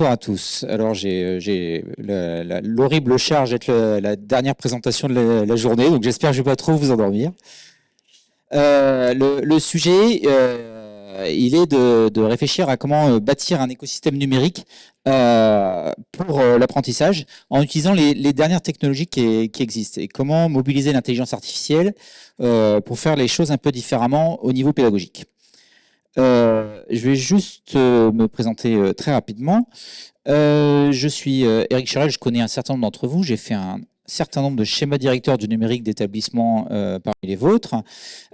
bonsoir à tous. Alors j'ai l'horrible charge d'être la dernière présentation de la, journée, donc j'espère que je ne vais pas trop vous endormir. Euh, le, sujet, euh, il est de, réfléchir à comment euh, bâtir un écosystème numérique pour l'apprentissage en utilisant les, dernières technologies qui, qui, existent et comment mobiliser l'intelligence artificielle pour faire les choses un peu différemment au niveau pédagogique. Euh, je vais juste euh, me présenter euh, très rapidement. je suis Eric Charel, je connais un certain nombre d'entre vous. J'ai fait un certain nombre de schémas directeurs du numérique d'établissement parmi les vôtres.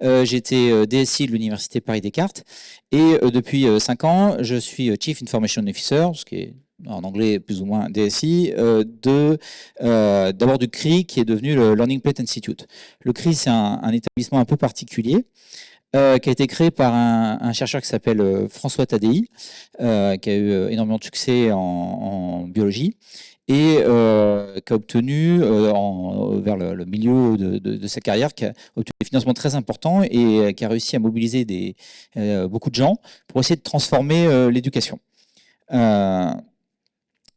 J'étais DSI de l'Université Paris-Descartes et depuis 5 ans, je suis Chief Information Officer, ce qui est en anglais plus ou moins DSI, d'abord du CRI qui est devenu le Learning Plate Institute. Le CRI, c'est un, établissement un peu particulier euh, qui a été créé par un, chercheur qui s'appelle euh, François Tadei, euh, qui a eu énormément de succès en, biologie et qui a obtenu, vers le, milieu de, sa carrière, qui a obtenu des financements très importants et qui a réussi à mobiliser beaucoup de gens pour essayer de transformer l'éducation.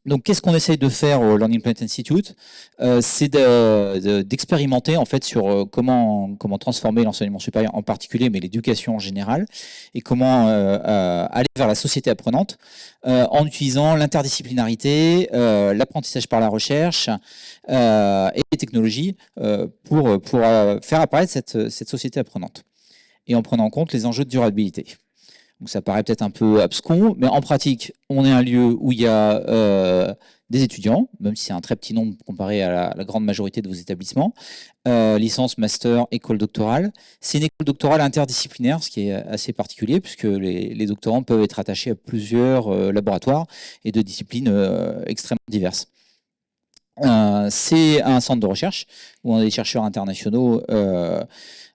Donc, qu'est-ce qu'on essaye de faire au Learning Planet Institute? Euh, C'est d'expérimenter en fait sur euh, comment transformer l'enseignement supérieur en particulier, mais l'éducation en général, et comment euh, aller vers la société apprenante en utilisant l'interdisciplinarité, l'apprentissage par la recherche et les technologies pour faire apparaître cette société apprenante et en prenant en compte les enjeux de durabilité. Donc ça paraît peut-être un peu abscon, mais en pratique, on est un lieu où il y a euh, des étudiants, même si c'est un très petit nombre comparé à la, grande majorité de vos établissements, euh, licence, master, école doctorale. C'est une école doctorale interdisciplinaire, ce qui est assez particulier, puisque les, doctorants peuvent être attachés à plusieurs euh, laboratoires et de disciplines extrêmement diverses. c'est un centre de recherche où on a des chercheurs internationaux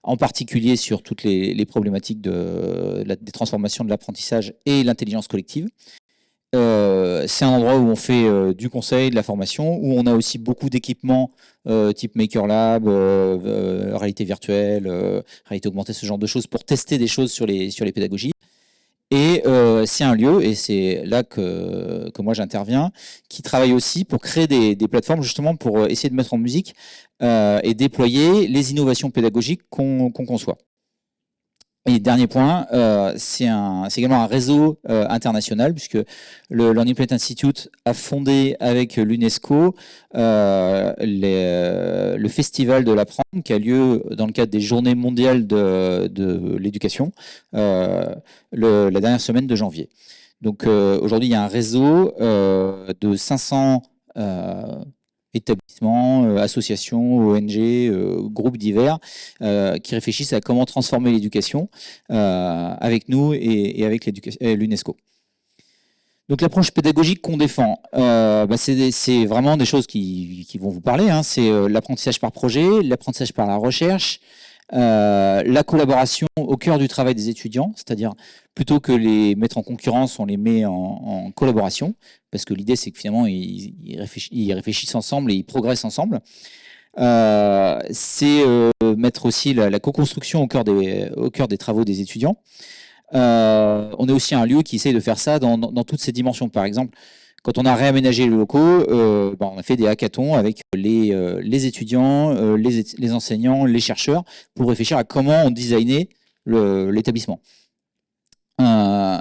en particulier sur toutes les, problématiques de, des transformations de l'apprentissage et l'intelligence collective. Euh, c'est un endroit où on fait euh, du conseil, de la formation, où on a aussi beaucoup d'équipements euh, type Maker Lab, réalité virtuelle, réalité augmentée, ce genre de choses, pour tester des choses sur les, sur les pédagogies. Et c'est un lieu, et c'est là que, que moi j'interviens, qui travaille aussi pour créer des, plateformes justement pour essayer de mettre en musique euh, et déployer les innovations pédagogiques qu'on conçoit. Et dernier point, euh, c'est également un réseau euh, international puisque le Learning Plate Institute a fondé avec l'UNESCO euh, le festival de l'apprendre qui a lieu dans le cadre des Journées mondiales de, de l'éducation la dernière semaine de janvier. Donc aujourd'hui, il y a un réseau de 500 établissements, euh, associations, ONG, euh, groupes divers, euh, qui réfléchissent à comment transformer l'éducation avec nous et, avec l'UNESCO. Donc l'approche pédagogique qu'on défend, bah, c'est vraiment des choses qui, vont vous parler. Hein. C'est l'apprentissage par projet, l'apprentissage par la recherche, la collaboration au cœur du travail des étudiants, c'est-à-dire plutôt que les mettre en concurrence, on les met en, collaboration, parce que l'idée c'est que finalement ils, réfléchissent, ensemble et ils progressent ensemble. Euh, c'est euh, mettre aussi la, co-construction au, cœur des, travaux des étudiants. Euh, on est aussi un lieu qui essaye de faire ça dans, toutes ces dimensions. Par exemple, quand on a réaménagé les locaux, ben, on a fait des hackathons avec les, les étudiants, les, les, enseignants, les chercheurs, pour réfléchir à comment on designait l'établissement. Euh,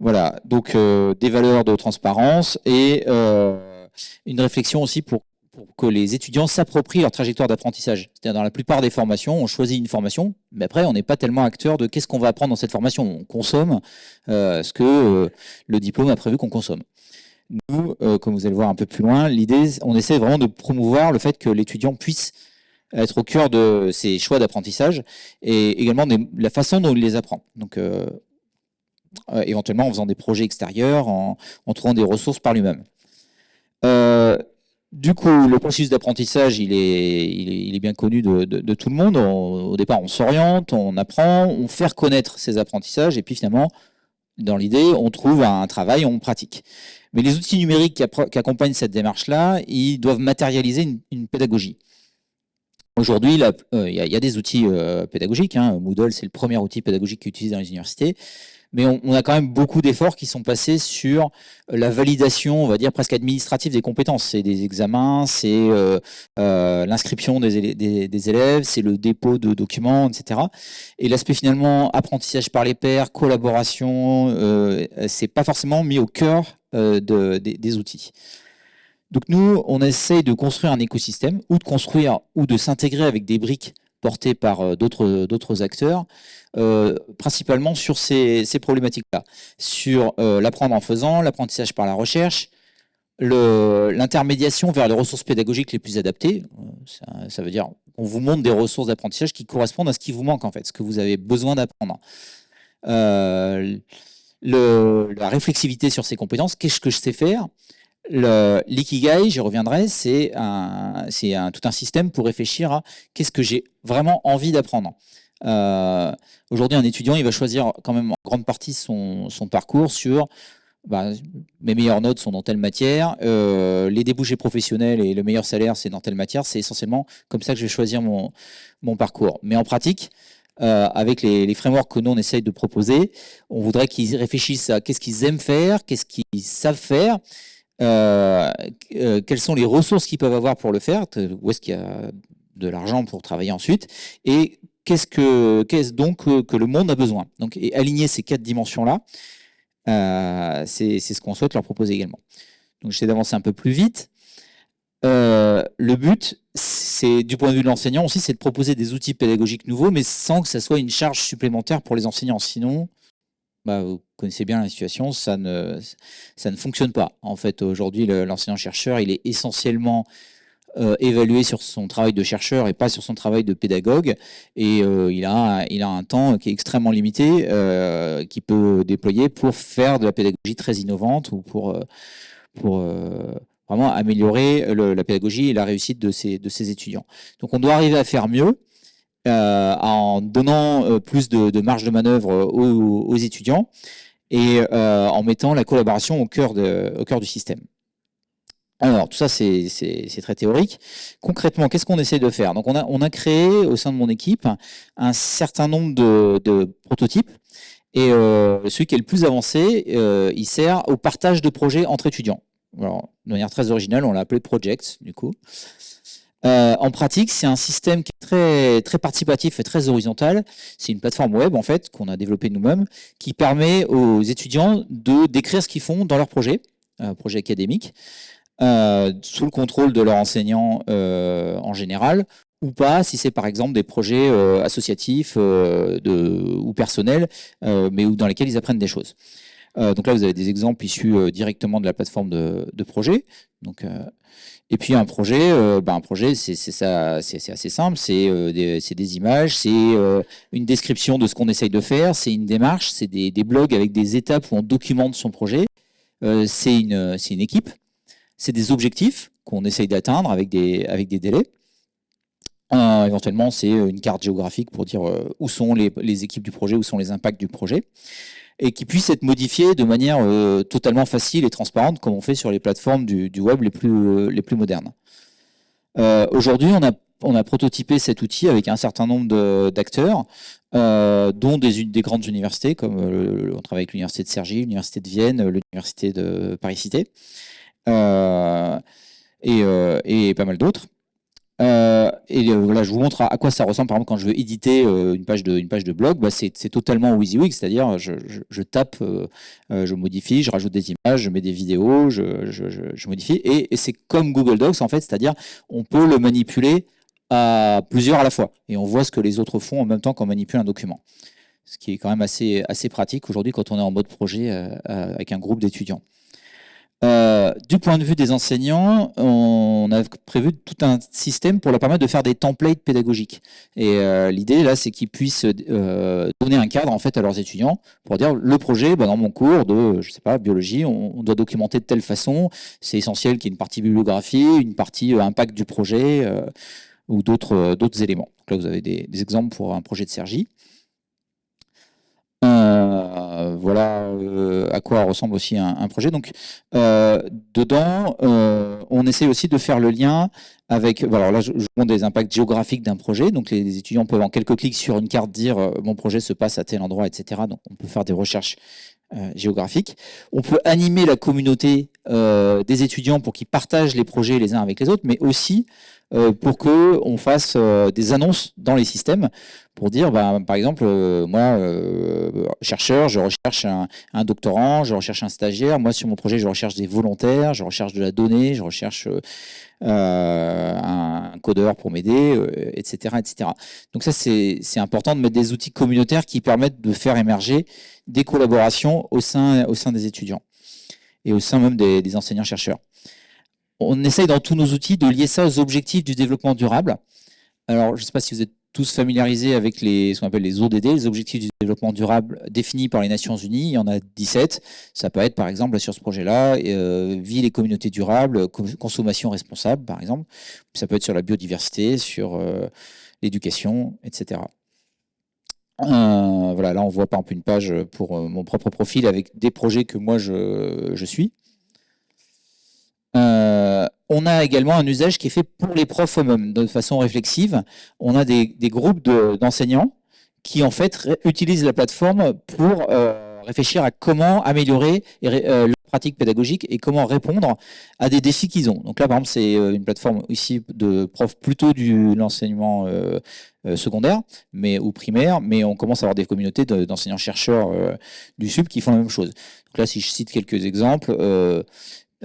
voilà, donc euh, des valeurs de transparence et euh, une réflexion aussi pour, que les étudiants s'approprient leur trajectoire d'apprentissage. C'est-à-dire dans la plupart des formations, on choisit une formation, mais après on n'est pas tellement acteur de qu'est-ce qu'on va apprendre dans cette formation. On consomme ce que le diplôme a prévu qu'on consomme. Nous, comme vous allez voir un peu plus loin, l'idée, on essaie vraiment de promouvoir le fait que l'étudiant puisse être au cœur de ses choix d'apprentissage et également de la façon dont il les apprend. Donc, euh, éventuellement en faisant des projets extérieurs, en, trouvant des ressources par lui-même. Euh, du coup, le processus d'apprentissage, il est, il, est, bien connu de, tout le monde. au départ, on s'oriente, on apprend, on fait reconnaître ses apprentissages, et puis finalement, dans l'idée, on trouve un travail, on pratique. Mais les outils numériques qui, accompagnent cette démarche-là, ils doivent matérialiser une, pédagogie. Aujourd'hui, euh, il y, a des outils pédagogiques. Hein. Moodle, c'est le premier outil pédagogique qui est utilisé dans les universités. mais on, a quand même beaucoup d'efforts qui sont passés sur la validation, on va dire presque administrative des compétences. C'est des examens, c'est l'inscription des, des, élèves, c'est le dépôt de documents, etc. Et l'aspect finalement apprentissage par les pairs, collaboration, euh, c'est pas forcément mis au cœur de, des outils. Donc nous, on essaye de construire un écosystème ou de construire ou de s'intégrer avec des briques portées par euh, d'autres acteurs, euh, principalement sur ces, problématiques-là, sur euh, l'apprendre en faisant, l'apprentissage par la recherche, l'intermédiation vers les ressources pédagogiques les plus adaptées. Ça, veut dire qu'on vous montre des ressources d'apprentissage qui correspondent à ce qui vous manque en fait, ce que vous avez besoin d'apprendre. La réflexivité sur ces compétences, qu'est-ce que je sais faire? L'ikigai, j'y reviendrai, c'est tout un système pour réfléchir à qu'est-ce que j'ai vraiment envie d'apprendre. Euh, Aujourd'hui, un étudiant, il va choisir quand même en grande partie son, son parcours sur bah, mes meilleures notes sont dans telle matière, euh, les débouchés professionnels et le meilleur salaire, c'est dans telle matière. C'est essentiellement comme ça que je vais choisir mon, mon parcours. Mais en pratique, euh, avec les, frameworks que nous on essaye de proposer, on voudrait qu'ils réfléchissent à qu'est-ce qu'ils aiment faire, qu'est-ce qu'ils savent faire, euh, euh, quelles sont les ressources qu'ils peuvent avoir pour le faire, où est-ce qu'il y a de l'argent pour travailler ensuite, et qu'est-ce que qu'est-ce donc que, le monde a besoin. Donc, et aligner ces quatre dimensions-là, c'est ce qu'on souhaite leur proposer également. Donc, j'essaie d'avancer un peu plus vite. le but, c'est du point de vue de l'enseignant aussi, c'est de proposer des outils pédagogiques nouveaux, mais sans que ça soit une charge supplémentaire pour les enseignants. Sinon, bah, vous connaissez bien la situation, ça ne, fonctionne pas. En fait, aujourd'hui, l'enseignant-chercheur, il est essentiellement euh, évalué sur son travail de chercheur et pas sur son travail de pédagogue. Et euh, il, a, un temps qui est extrêmement limité, euh, qu'il peut déployer pour faire de la pédagogie très innovante ou pour vraiment améliorer la pédagogie et la réussite de ses, de ses étudiants. Donc on doit arriver à faire mieux. Euh, en donnant euh, plus de, marge de manœuvre euh, aux, étudiants et en mettant la collaboration au cœur, de, au cœur du système. Alors, tout ça, c'est très théorique. Concrètement, qu'est-ce qu'on essaie de faire? Donc, on a, on a créé au sein de mon équipe un certain nombre de, prototypes. Et celui qui est le plus avancé, il sert au partage de projets entre étudiants. De manière très originale, on l'a appelé Project, du coup. Euh, en pratique, c'est un système qui est très, participatif et très horizontal. C'est une plateforme web en fait qu'on a développée nous-mêmes qui permet aux étudiants de décrire ce qu'ils font dans leur projet, euh, projet académique, euh, sous le contrôle de leur enseignant en général, ou pas si c'est par exemple des projets associatifs ou personnels, mais dans lesquels ils apprennent des choses. Donc là, vous avez des exemples issus directement de la plateforme de, projet. Donc, et puis un projet, euh, ben un projet, c'est ça, c'est assez simple. C'est euh, des, images, c'est euh, une description de ce qu'on essaye de faire, c'est une démarche, c'est des, blogs avec des étapes où on documente son projet. c'est une, équipe, c'est des objectifs qu'on essaye d'atteindre avec des, délais. éventuellement, c'est une carte géographique pour dire où sont les, équipes du projet, où sont les impacts du projet et qui puisse être modifié de manière euh, totalement facile et transparente, comme on fait sur les plateformes du, web les plus, euh, les plus modernes. Euh, aujourd'hui, on a, on a prototypé cet outil avec un certain nombre d'acteurs, dont des, des, grandes universités, comme on travaille avec l'Université de Cergy, l'Université de Vienne, l'Université de Paris-Cité, et, et pas mal d'autres. Euh, et euh, voilà, je vous montre à, quoi ça ressemble. Par exemple, quand je veux éditer euh, une, page de, une page de blog, bah, c'est totalement WYSIWYG, c'est-à-dire je, tape, je modifie, je rajoute des images, je mets des vidéos, je, je modifie. Et, et c'est comme Google Docs, en fait, c'est-à-dire on peut le manipuler à plusieurs à la fois. Et on voit ce que les autres font en même temps qu'on manipule un document. Ce qui est quand même assez, assez pratique aujourd'hui quand on est en mode projet avec un groupe d'étudiants. Euh, du point de vue des enseignants, on a prévu tout un système pour leur permettre de faire des templates pédagogiques. Et euh, l'idée là, c'est qu'ils puissent euh, donner un cadre en fait à leurs étudiants pour dire le projet, bah, dans mon cours de, je sais pas, biologie, on, doit documenter de telle façon. C'est essentiel qu'il y ait une partie bibliographie, une partie impact du projet ou d'autres éléments. Là, vous avez des, exemples pour un projet de Sergi. Euh, voilà euh, à quoi ressemble aussi un, projet. Donc, euh, dedans, on essaie aussi de faire le lien avec. Alors là, je, je montre des impacts géographiques d'un projet. Donc, les, étudiants peuvent en quelques clics sur une carte dire mon projet se passe à tel endroit, etc. Donc, on peut faire des recherches géographiques. On peut animer la communauté des étudiants pour qu'ils partagent les projets les uns avec les autres, mais aussi euh, pour que on fasse euh, des annonces dans les systèmes pour dire, bah, par exemple, euh, moi, chercheur, je recherche un, doctorant, je recherche un stagiaire. Moi, sur mon projet, je recherche des volontaires, je recherche de la donnée, je recherche un codeur pour m'aider, etc., etc. Donc ça, c'est important de mettre des outils communautaires qui permettent de faire émerger des collaborations au sein, au sein des étudiants et au sein même des enseignants-chercheurs on essaye dans tous nos outils de lier ça aux objectifs du développement durable. Alors, je ne sais pas si vous êtes tous familiarisés avec ce qu'on appelle les ODD, les objectifs du développement durable définis par les Nations Unies. Il y en a 17. Ça peut être, par exemple, sur ce projet-là, euh, ville et communauté durable, consommation responsable, par exemple. Ça peut être sur la biodiversité, sur euh, l'éducation, etc. Euh, voilà, là, on voit par exemple une page pour mon propre profil avec des projets que moi, je suis. Euh, on a également un usage qui est fait pour les profs eux-mêmes, de façon réflexive. On a des, groupes d'enseignants qui en fait utilisent la plateforme pour euh, réfléchir à comment améliorer euh, leur pratique pédagogique et comment répondre à des défis qu'ils ont. Donc là, par exemple, c'est une plateforme ici de profs plutôt de l'enseignement secondaire mais, ou primaire, mais on commence à avoir des communautés d'enseignants-chercheurs du SUB qui font la même chose. Donc là, si je cite quelques exemples,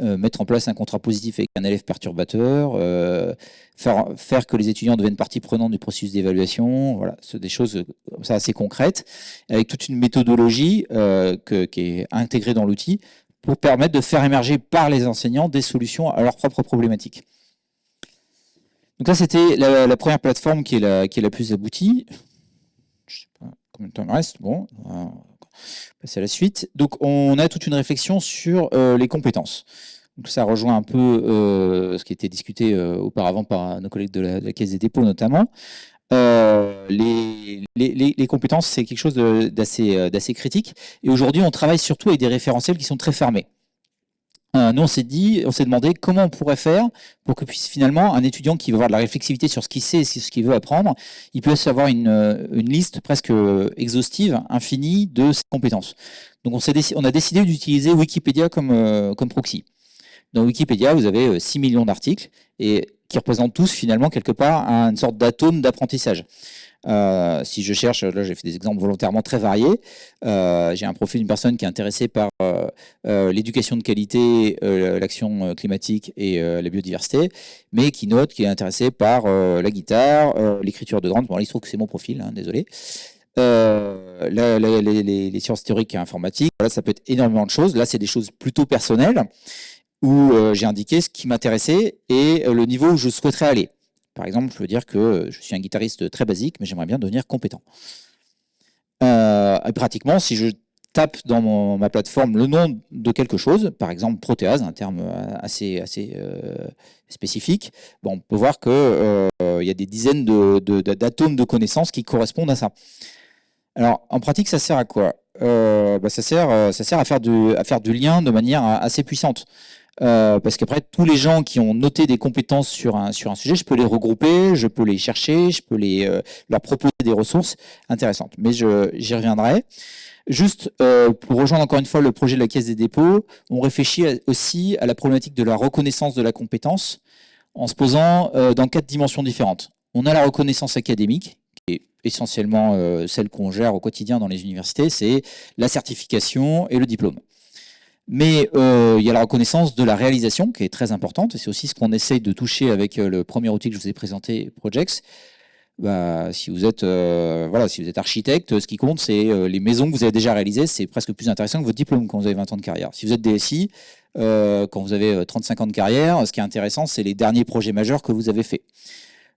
euh, mettre en place un contrat positif avec un élève perturbateur, euh, faire, faire que les étudiants deviennent partie prenante du processus d'évaluation, voilà, c'est des choses comme ça assez concrètes, avec toute une méthodologie euh, qui est intégrée dans l'outil pour permettre de faire émerger par les enseignants des solutions à leurs propres problématiques. Donc là, c'était la, première plateforme qui est la, qui est la plus aboutie. Je ne sais pas combien de temps il me reste. Bon, la suite. Donc, on a toute une réflexion sur euh, les compétences. Donc, ça rejoint un peu euh, ce qui était discuté euh, auparavant par nos collègues de la, Caisse des dépôts notamment. Les, les, compétences, c'est quelque chose d'assez critique. Et aujourd'hui, on travaille surtout avec des référentiels qui sont très fermés. Euh, nous, on s'est dit, on s'est demandé comment on pourrait faire pour que puisse finalement un étudiant qui veut avoir de la réflexivité sur ce qu'il sait et ce qu'il veut apprendre, il puisse avoir une, euh, liste presque exhaustive, infinie de ses compétences. Donc, on, a décidé d'utiliser Wikipédia comme, euh, comme proxy. Dans Wikipédia, vous avez 6 millions d'articles et qui représentent tous finalement quelque part une sorte d'atome d'apprentissage. Euh, si je cherche, là j'ai fait des exemples volontairement très variés, euh, j'ai un profil d'une personne qui est intéressée par euh, l'éducation de qualité, l'action climatique et la biodiversité, mais qui note qui est intéressée par la guitare, l'écriture de grande. Bon, là, il se trouve que c'est mon profil, hein, désolé. les, sciences théoriques et informatiques, voilà, ça peut être énormément de choses. Là, c'est des choses plutôt personnelles où j'ai indiqué ce qui m'intéressait et le niveau où je souhaiterais aller. Par exemple, je veux dire que je suis un guitariste très basique, mais j'aimerais bien devenir compétent. Euh, pratiquement, si je tape dans ma plateforme le nom de quelque chose, par exemple protéase, un terme assez, assez euh, spécifique, bon, on peut voir qu'il euh, y a des dizaines d'atomes de, connaissances qui correspondent à ça. Alors, en pratique, ça sert à quoi? Bah, ça, sert, ça sert à faire, du, à faire du lien de manière assez puissante. Euh, parce qu'après, tous les gens qui ont noté des compétences sur un, sur un sujet, je peux les regrouper, je peux les chercher, je peux les, euh, leur proposer des ressources intéressantes. Mais j'y reviendrai. Juste euh, pour rejoindre encore une fois le projet de la Caisse des dépôts, on réfléchit aussi à la problématique de la reconnaissance de la compétence en se posant dans quatre dimensions différentes. On a la reconnaissance académique, qui est essentiellement celle qu'on gère au quotidien dans les universités, c'est la certification et le diplôme. Mais euh, il y a la reconnaissance de la réalisation qui est très importante, c'est aussi ce qu'on essaye de toucher avec euh, le premier outil que je vous ai présenté, Projects. Bah, si vous êtes euh, voilà, si vous êtes architecte, ce qui compte, c'est les maisons que vous avez déjà réalisées. C'est presque plus intéressant que votre diplôme quand vous avez 20 ans de carrière. Si vous êtes DSI, quand vous avez 35 ans de carrière, ce qui est intéressant, c'est les derniers projets majeurs que vous avez faits.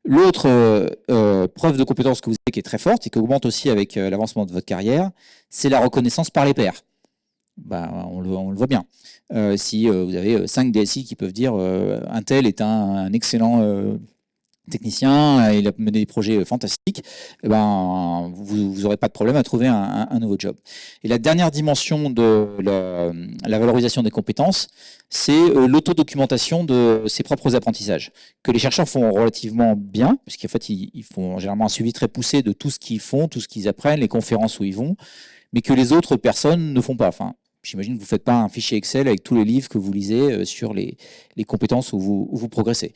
L'autre preuve de compétence que vous avez qui est très forte et qui augmente aussi avec l'avancement de votre carrière, c'est la reconnaissance par les pairs. Bah, on, le, voit bien. Euh, si euh, vous avez 5 euh, DSI qui peuvent dire un tel est un, excellent technicien, il a mené des projets fantastiques, eh ben, vous n'aurez pas de problème à trouver un, nouveau job. Et la dernière dimension de la, valorisation des compétences, c'est euh, l'autodocumentation de ses propres apprentissages, que les chercheurs font relativement bien, puisqu'en fait, ils, font généralement un suivi très poussé de tout ce qu'ils font, tout ce qu'ils apprennent, les conférences où ils vont, mais que les autres personnes ne font pas. Enfin, J'imagine que vous ne faites pas un fichier Excel avec tous les livres que vous lisez euh, sur les, compétences où vous, progressez.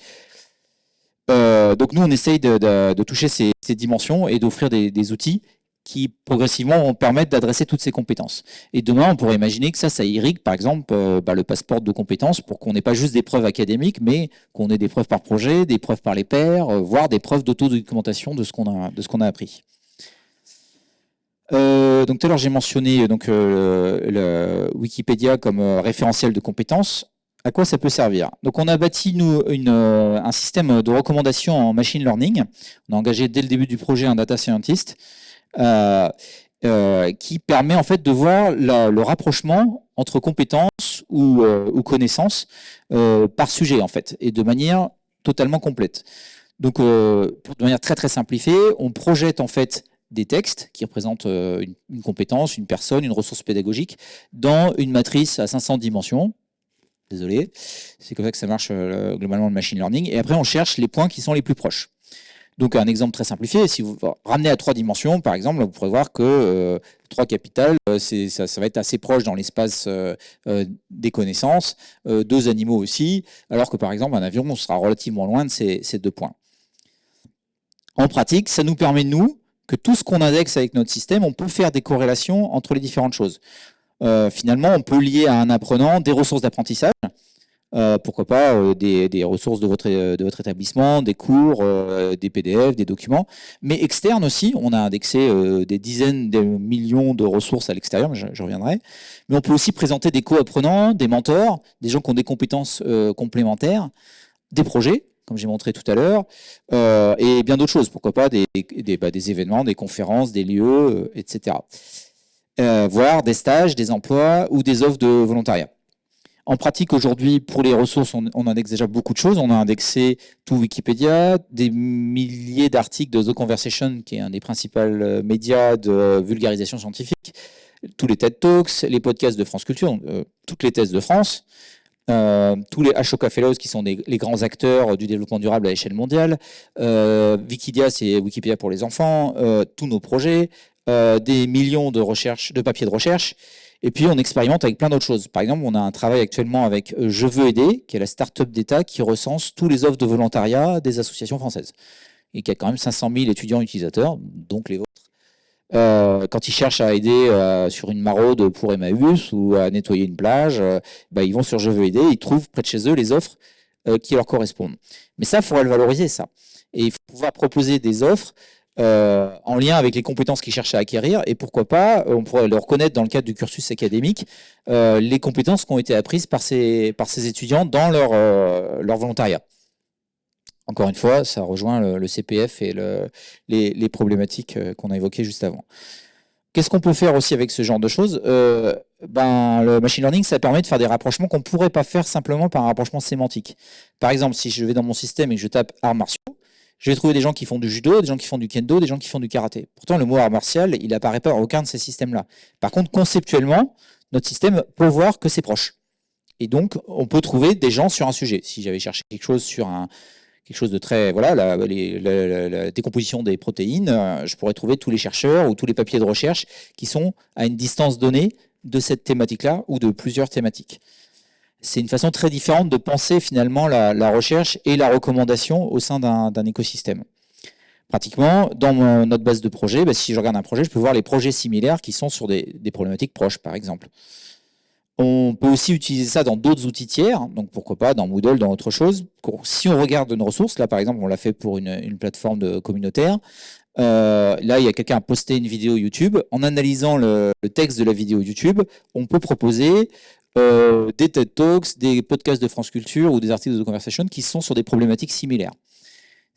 Euh, donc nous, on essaye de, toucher ces, dimensions et d'offrir des, outils qui progressivement vont permettre d'adresser toutes ces compétences. Et demain, on pourrait imaginer que ça, ça irrigue par exemple euh, bah, le passeport de compétences pour qu'on n'ait pas juste des preuves académiques, mais qu'on ait des preuves par projet, des preuves par les pairs, voire des preuves d'autodocumentation de ce qu'on a appris. Donc tout à l'heure j'ai mentionné donc le Wikipédia comme référentiel de compétences à quoi ça peut servir? Donc on a bâti nous euh, un système de recommandation en machine learning. On a engagé dès le début du projet un data scientist euh, euh, qui permet en fait de voir le rapprochement entre compétences ou, connaissances par sujet en fait et de manière totalement complète. Donc de manière très très simplifiée, on projette en fait des textes qui représentent une, une, compétence, une personne, une ressource pédagogique dans une matrice à 500 dimensions Désolé. C'est comme ça que ça marche euh, globalement le machine learning. Et après, on cherche les points qui sont les plus proches. Donc un exemple très simplifié, si vous ramenez à trois dimensions, par exemple, vous pourrez voir que euh, trois capitales, euh, ça, va être assez proche dans l'espace des connaissances, deux animaux aussi, alors que par exemple un avion, on sera relativement loin de ces, ces deux points. En pratique, ça nous permet, nous, que tout ce qu'on indexe avec notre système, on peut faire des corrélations entre les différentes choses. Euh, finalement, on peut lier à un apprenant des ressources d'apprentissage, euh, pourquoi pas euh, des, ressources de votre, établissement, des cours, des PDF, des documents, mais externes aussi. On a indexé des dizaines de millions de ressources à l'extérieur, je, je, reviendrai. Mais on peut aussi présenter des co-apprenants, des mentors, des gens qui ont des compétences complémentaires, des projets, comme j'ai montré tout à l'heure, et bien d'autres choses. Pourquoi pas des, bah, événements, des conférences, des lieux, etc euh, voire des stages, des emplois ou des offres de volontariat. En pratique, aujourd'hui, pour les ressources, on, indexe déjà beaucoup de choses. On a indexé tout Wikipédia, des milliers d'articles de The Conversation, qui est un des principaux euh, médias de vulgarisation scientifique, tous les TED Talks, les podcasts de France Culture, euh, toutes les thèses de France, euh, tous les Ashoka Fellows qui sont les grands acteurs du développement durable à l'échelle mondiale, euh, Wikidia c'est Wikipédia pour les enfants, euh, tous nos projets, des millions de recherches, de papiers de recherche, et puis on expérimente avec plein d'autres choses. Par exemple, on a un travail actuellement avec Je veux aider, qui est la start-up d'État qui recense tous les offres de volontariat des associations françaises, et qui a quand même 500 000 étudiants utilisateurs, donc les vôtres. Euh, quand ils cherchent à aider euh, sur une maraude pour Emmaüs ou à nettoyer une plage, euh, bah, ils vont sur Je veux aider, ils trouvent près de chez eux les offres qui leur correspondent. Mais ça, il faudrait le valoriser, ça. Et il faut pouvoir proposer des offres en lien avec les compétences qu'ils cherchent à acquérir. Et pourquoi pas, on pourrait leur reconnaître dans le cadre du cursus académique les compétences qui ont été apprises par ces, par ces étudiants dans leur, leur volontariat. Encore une fois, ça rejoint le, CPF et les, problématiques euh, qu'on a évoquées juste avant. Qu'est-ce qu'on peut faire aussi avec ce genre de choses? Euh, ben, Le machine learning, ça permet de faire des rapprochements qu'on ne pourrait pas faire simplement par un rapprochement sémantique. Par exemple, si je vais dans mon système et que je tape arts martiaux, je vais trouver des gens qui font du judo, des gens qui font du kendo, des gens qui font du karaté. Pourtant, le mot art martial, il n'apparaît pas dans aucun de ces systèmes-là. Par contre, conceptuellement, notre système peut voir que c'est proche. Et donc, on peut trouver des gens sur un sujet. Si j'avais cherché quelque chose sur un, quelque chose de très... Voilà, la, décomposition des protéines, euh, je pourrais trouver tous les chercheurs ou tous les papiers de recherche qui sont à une distance donnée de cette thématique-là ou de plusieurs thématiques. C'est une façon très différente de penser finalement la, recherche et la recommandation au sein d'un écosystème. Pratiquement, dans notre base de projet, bah, si je regarde un projet, je peux voir les projets similaires qui sont sur des problématiques proches, par exemple. On peut aussi utiliser ça dans d'autres outils tiers, donc pourquoi pas dans Moodle, dans autre chose. Si on regarde une ressource, là par exemple on l'a fait pour une, plateforme communautaire, euh, là il y a quelqu'un a posté une vidéo YouTube, en analysant le, texte de la vidéo YouTube, on peut proposer euh, des TED Talks, des podcasts de France Culture ou des articles de conversation qui sont sur des problématiques similaires.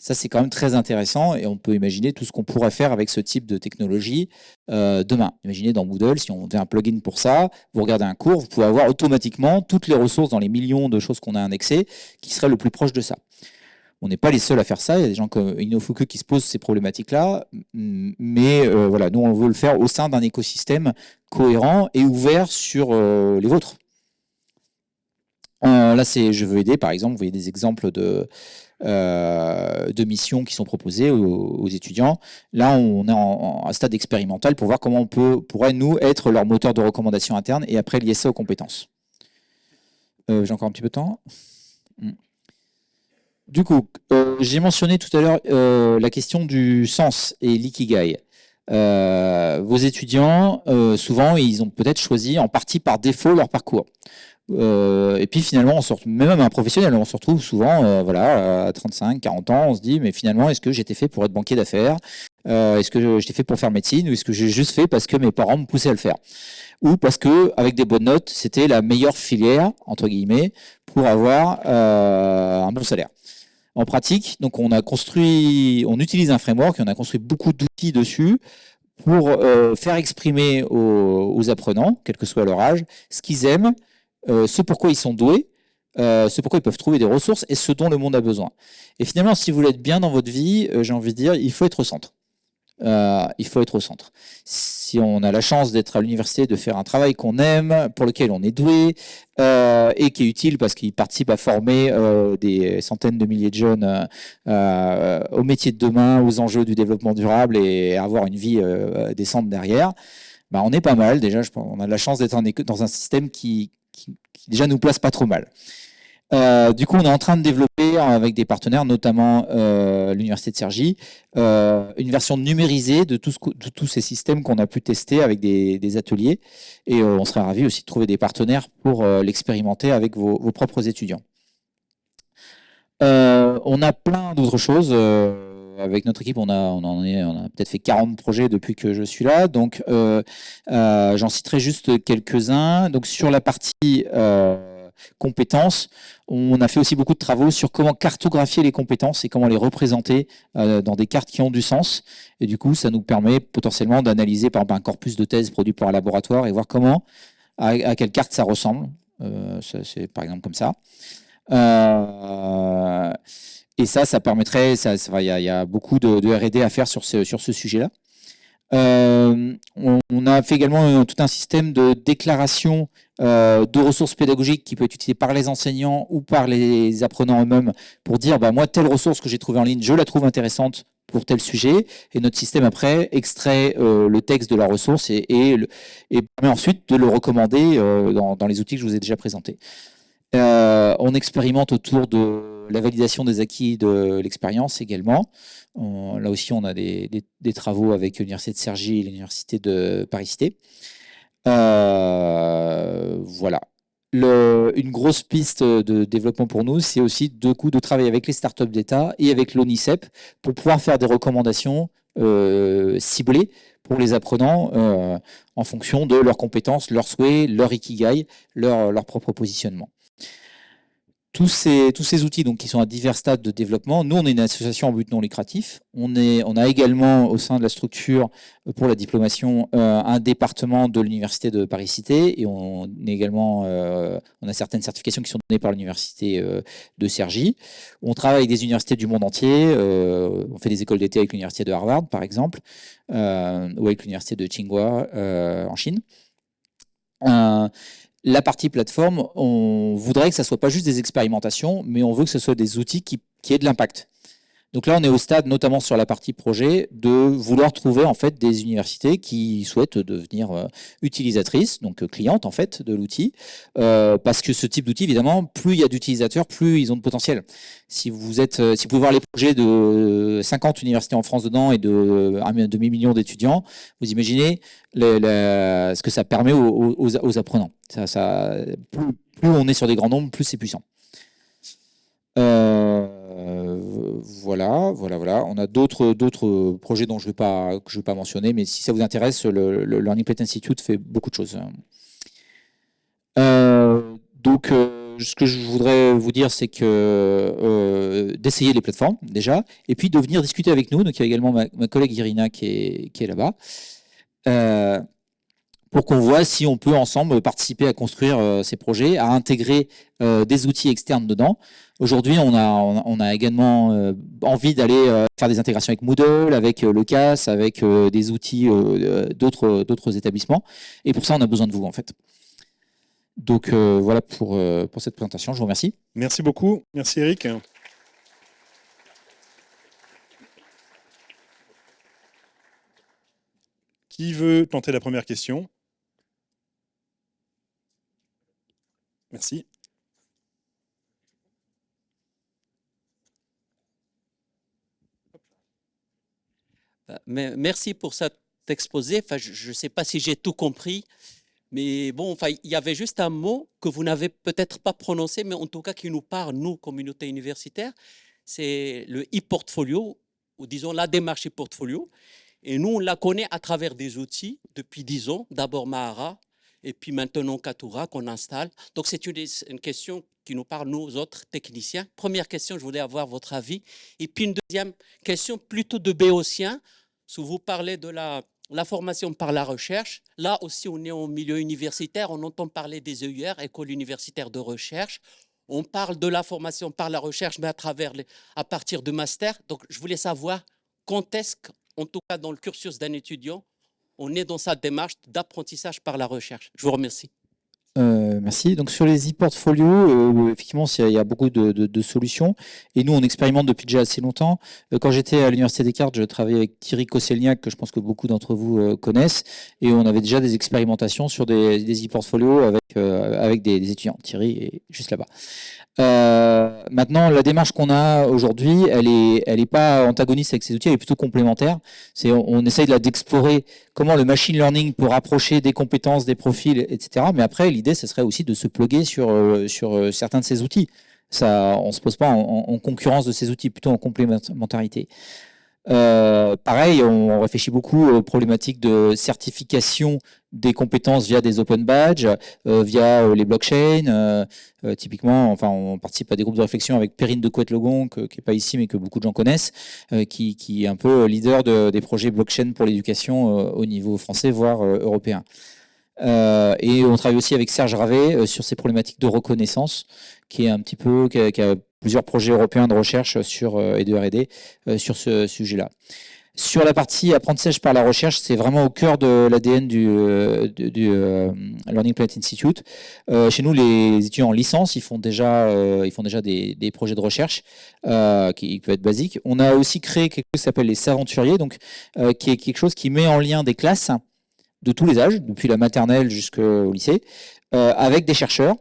Ça, c'est quand même très intéressant et on peut imaginer tout ce qu'on pourrait faire avec ce type de technologie euh, demain. Imaginez dans Moodle, si on fait un plugin pour ça, vous regardez un cours, vous pouvez avoir automatiquement toutes les ressources dans les millions de choses qu'on a indexées qui seraient le plus proche de ça. On n'est pas les seuls à faire ça. Il y a des gens comme Inofuku qui se posent ces problématiques-là. Mais voilà, nous, on veut le faire au sein d'un écosystème cohérent et ouvert sur les vôtres. là, c'est je veux aider, par exemple. Vous voyez des exemples de, euh, de missions qui sont proposées aux, étudiants. Là, on est en, en, stade expérimental pour voir comment on peut, pourrait, nous, être leur moteur de recommandation interne et après lier ça aux compétences. Euh, j'ai encore un petit peu de temps. Hmm. Du coup, euh, j'ai mentionné tout à l'heure la question du sens et l'ikigai. vos étudiants, souvent, ils ont peut-être choisi en partie par défaut leur parcours. Euh, et puis finalement, on même un professionnel, on se retrouve souvent, euh, voilà, à 35, 40 ans, on se dit, mais finalement, est-ce que j'étais fait pour être banquier d'affaires? Euh, Est-ce que j'étais fait pour faire médecine Ou est-ce que j'ai juste fait parce que mes parents me poussaient à le faire? Ou parce que, avec des bonnes notes, c'était la meilleure filière, entre guillemets, pour avoir un bon salaire en pratique. Donc on a construit, on utilise un framework et on a construit beaucoup d'outils dessus pour faire exprimer aux, aux, apprenants, quel que soit leur âge, ce qu'ils aiment, euh, ce pourquoi ils sont doués, euh, ce pourquoi ils peuvent trouver des ressources et ce dont le monde a besoin. Et finalement, si vous voulez être bien dans votre vie, euh, j'ai envie de dire, il faut être au centre. il faut être au centre. Si on a la chance d'être à l'université, de faire un travail qu'on aime, pour lequel on est doué, et qui est utile parce qu'il participe à former des centaines de milliers de jeunes au métier de demain, aux enjeux du développement durable et avoir une vie décente derrière, bah on est pas mal. Déjà, on a la chance d'être dans un système qui, qui, déjà nous place pas trop mal. Euh, du coup, on est en train de développer avec des partenaires, notamment euh, l'Université de Cergy, euh, une version numérisée de, tous ces systèmes qu'on a pu tester avec des, ateliers. Et on serait ravis aussi de trouver des partenaires pour l'expérimenter avec vos, propres étudiants. on a plein d'autres choses avec notre équipe, on a, peut-être fait 40 projets depuis que je suis là. Donc, euh, euh, j'en citerai juste quelques-uns. Donc, sur la partie euh, compétences, on a fait aussi beaucoup de travaux sur comment cartographier les compétences et comment les représenter dans des cartes qui ont du sens. Et du coup, ça nous permet potentiellement d'analyser par exemple un corpus de thèses produit par un laboratoire et voir comment, à quelle carte ça ressemble. C'est par exemple comme ça. Et ça, ça permettrait, il y, a, beaucoup de, R&D à faire sur ce, sujet-là. Euh, on, a fait également tout un système de déclaration euh, de ressources pédagogiques qui peut être utilisé par les enseignants ou par les apprenants eux-mêmes pour dire bah, moi, telle ressource que j'ai trouvée en ligne, je la trouve intéressante pour tel sujet. Et notre système, après, extrait euh, le texte de la ressource et, et, et, permet ensuite de le recommander dans, les outils que je vous ai déjà présentés. on expérimente autour de la validation des acquis de l'expérience également. là aussi, on a des, travaux avec l'Université de Cergy et l'Université de Paris-Cité. Euh, voilà. une grosse piste de développement pour nous, c'est aussi de de travailler avec les startups d'État et avec l'ONICEP pour pouvoir faire des recommandations euh, ciblées pour les apprenants euh, en fonction de leurs compétences, leurs souhaits, leur ikigai, leur propre positionnement tous ces, outils donc, qui sont à divers stades de développement, nous, on est une association en but non lucratif. On, est, on a également, au sein de la structure euh, pour la diplomation, euh, un département de l'Université de Paris-Cité et on, est également, euh, on a certaines certifications qui sont données par l'Université de Cergy. On travaille avec des universités du monde entier. on fait des écoles d'été avec l'Université de Harvard, par exemple, ou avec l'Université de Tsinghua en Chine la partie plateforme, on voudrait que ça soit pas juste des expérimentations, mais on veut que ce soit des outils qui, qui aient de l'impact. Donc là, on est au stade, notamment sur la partie projet, de vouloir trouver en fait des universités qui souhaitent devenir euh, utilisatrices, donc euh, clientes en fait de l'outil, euh, parce que ce type d'outil, évidemment, plus il y a d'utilisateurs, plus ils ont de potentiel. Si vous êtes, si vous pouvez voir les projets de 50 universités en France dedans et de un demi-million d'étudiants, vous imaginez ce que ça permet aux, apprenants. Ça, plus, plus, on est sur des grands nombres, plus c'est puissant. Euh, voilà, voilà, voilà. On a d'autres projets dont je ne vais pas vais pas mentionner, mais si ça vous intéresse, le, Learning Plate Institute fait beaucoup de choses. Euh, donc, euh, ce que je voudrais vous dire, c'est que euh, d'essayer les plateformes déjà, et puis de venir discuter avec nous. Donc, il y a également ma, collègue Irina qui est là-bas pour qu'on voit si on peut ensemble participer à construire ces projets, à intégrer des outils externes dedans. Aujourd'hui, on a, également envie d'aller faire des intégrations avec Moodle, avec le CAS, avec des outils d'autres établissements. Et pour ça, on a besoin de vous, en fait. Donc voilà pour cette présentation. Je vous remercie. Merci beaucoup. Merci Eric. Qui veut tenter la première question? Merci. Bah, merci pour cet exposé. Enfin, je ne sais pas si j'ai tout compris, mais bon, enfin, il y avait juste un mot que vous n'avez peut-être pas prononcé, mais en tout cas qui nous parle, nous, communauté universitaire, c'est le e-portfolio, ou disons la démarche e-portfolio. Et nous, on la connaît à travers des outils depuis dix ans. D'abord Mahara, et puis maintenant Katura qu'on installe. Donc c'est une, question qui nous parle, nous autres techniciens. Première question, je voulais avoir votre avis. Et puis une deuxième question, plutôt de béotien. Si vous parlez de la, formation par la recherche, là aussi on est au milieu universitaire, on entend parler des EUR, École universitaire de recherche. On parle de la formation par la recherche, mais à, travers à partir de master. Donc je voulais savoir quand est-ce en tout cas dans le cursus d'un étudiant, on est dans sa démarche d'apprentissage par la recherche. Je vous remercie. Euh, merci. Donc sur les e-portfolios, euh, effectivement, il y a beaucoup de, solutions. Et nous, on expérimente depuis déjà assez longtemps. Euh, quand j'étais à l'Université Descartes, je travaillais avec Thierry Kosselniak, que je pense que beaucoup d'entre vous connaissent. Et on avait déjà des expérimentations sur des e-portfolios avec, des, étudiants. Thierry est juste là-bas. maintenant, la démarche qu'on a aujourd'hui, elle n'est elle est pas antagoniste avec ces outils, elle est plutôt complémentaire. On, on essaye d'explorer comment le machine learning peut rapprocher des compétences, des profils, etc. Mais après, l'idée, ce serait aussi de se pluguer sur, euh, sur euh, certains de ces outils. Ça, on ne se pose pas en, concurrence de ces outils, plutôt en complémentarité. Euh, pareil, on réfléchit beaucoup aux problématiques de certification des compétences via des open badges, via les blockchains. typiquement, enfin, on participe à des groupes de réflexion avec Perrine de Couette-Logon, qui n'est pas ici, mais que beaucoup de gens connaissent, qui, est un peu leader de, des projets blockchain pour l'éducation au niveau français, voire européen. Euh, et on travaille aussi avec Serge Ravet euh, sur ces problématiques de reconnaissance, qui est un petit peu, qui a, plusieurs projets européens de recherche sur, euh, et de R&D sur ce sujet-là. Sur la partie apprentissage par la recherche, c'est vraiment au cœur de l'ADN du, Learning Planet Institute. chez nous, les étudiants en licence, ils font déjà, ils font déjà des, des projets de recherche qui peuvent être basiques. On a aussi créé quelque chose qui s'appelle les Saventuriers, donc qui est quelque chose qui met en lien des classes de tous les âges, depuis la maternelle jusqu'au lycée, euh, avec des chercheurs.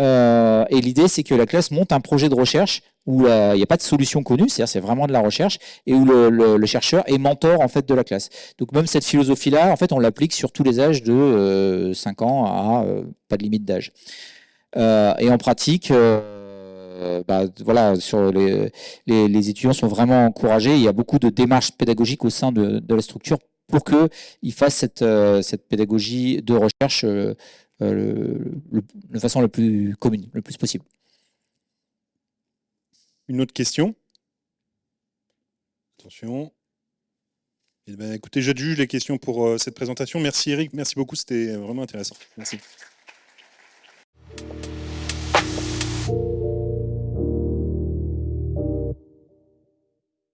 Euh, et l'idée, c'est que la classe monte un projet de recherche où il n'y a pas de solution connue, c'est-à-dire c'est vraiment de la recherche, et où le, chercheur est mentor en fait de la classe. Donc même cette philosophie-là, en fait, on l'applique sur tous les âges de 5 euh, ans à pas de limite d'âge. et en pratique, bah, voilà, les, étudiants sont vraiment encouragés. Il y a beaucoup de démarches pédagogiques au sein de la structure pour qu'ils fassent cette, euh, cette, pédagogie de recherche euh, euh, de façon la plus commune, le plus possible. Une autre question? Attention. Eh ben, écoutez, j'adjuge les questions pour cette présentation. Merci Eric, merci beaucoup, c'était vraiment intéressant. Merci.